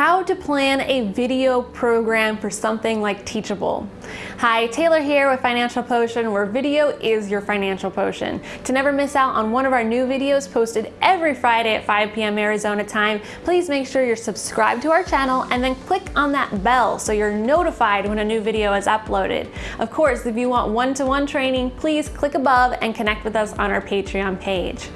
how to plan a video program for something like Teachable. Hi, Taylor here with Financial Potion, where video is your financial potion. To never miss out on one of our new videos posted every Friday at 5 p.m. Arizona time, please make sure you're subscribed to our channel and then click on that bell so you're notified when a new video is uploaded. Of course, if you want one-to-one -one training, please click above and connect with us on our Patreon page.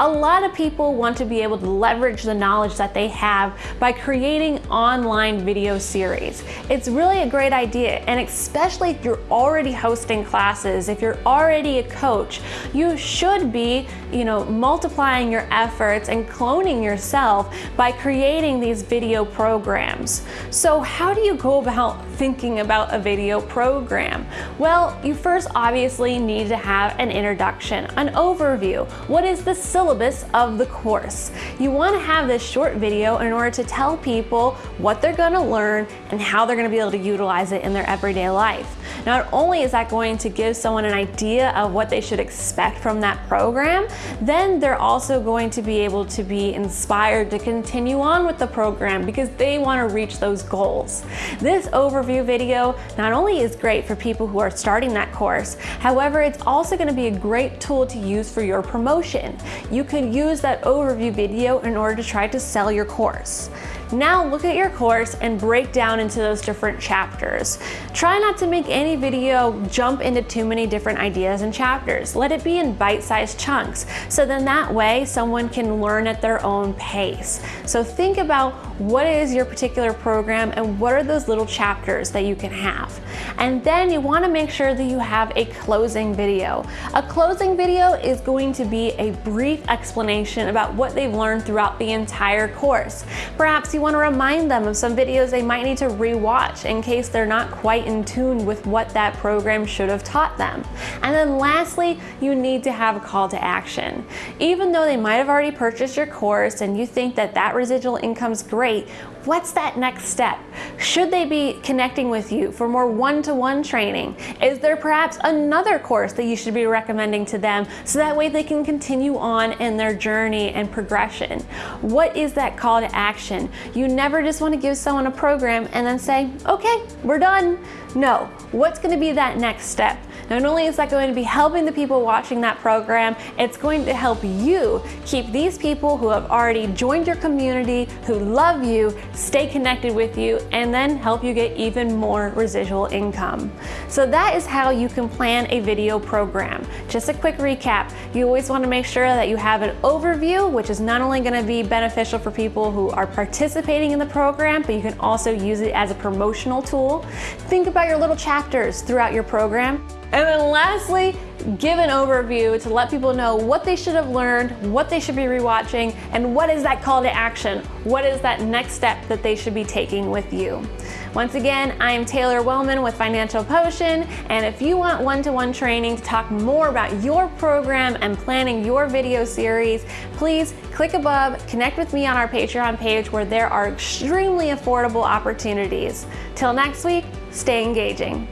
A lot of people want to be able to leverage the knowledge that they have by creating online video series. It's really a great idea, and especially if you're already hosting classes, if you're already a coach, you should be, you know, multiplying your efforts and cloning yourself by creating these video programs. So how do you go about thinking about a video program? Well, you first obviously need to have an introduction, an overview. What is the syllabus syllabus of the course. You want to have this short video in order to tell people what they're going to learn and how they're going to be able to utilize it in their everyday life. Not only is that going to give someone an idea of what they should expect from that program, then they're also going to be able to be inspired to continue on with the program because they want to reach those goals. This overview video not only is great for people who are starting that course, however, it's also going to be a great tool to use for your promotion. You you could use that overview video in order to try to sell your course. Now look at your course and break down into those different chapters. Try not to make any video jump into too many different ideas and chapters. Let it be in bite-sized chunks. So then that way someone can learn at their own pace. So think about what is your particular program and what are those little chapters that you can have. And then you wanna make sure that you have a closing video. A closing video is going to be a brief explanation about what they've learned throughout the entire course. Perhaps you want to remind them of some videos they might need to rewatch in case they're not quite in tune with what that program should have taught them. And then lastly, you need to have a call to action. Even though they might have already purchased your course and you think that that residual income's great, what's that next step? Should they be connecting with you for more one-to-one -one training? Is there perhaps another course that you should be recommending to them so that way they can continue on in their journey and progression? What is that call to action? You never just want to give someone a program and then say, okay, we're done. No, what's going to be that next step? Not only is that going to be helping the people watching that program, it's going to help you keep these people who have already joined your community, who love you, stay connected with you, and then help you get even more residual income. So that is how you can plan a video program. Just a quick recap, you always want to make sure that you have an overview, which is not only going to be beneficial for people who are participating in the program, but you can also use it as a promotional tool. Think about your little chapters throughout your program. And then lastly, give an overview to let people know what they should have learned, what they should be rewatching, and what is that call to action? What is that next step that they should be taking with you? Once again, I am Taylor Wellman with Financial Potion, and if you want one-to-one -one training to talk more about your program and planning your video series, please click above, connect with me on our Patreon page where there are extremely affordable opportunities. Till next week, stay engaging.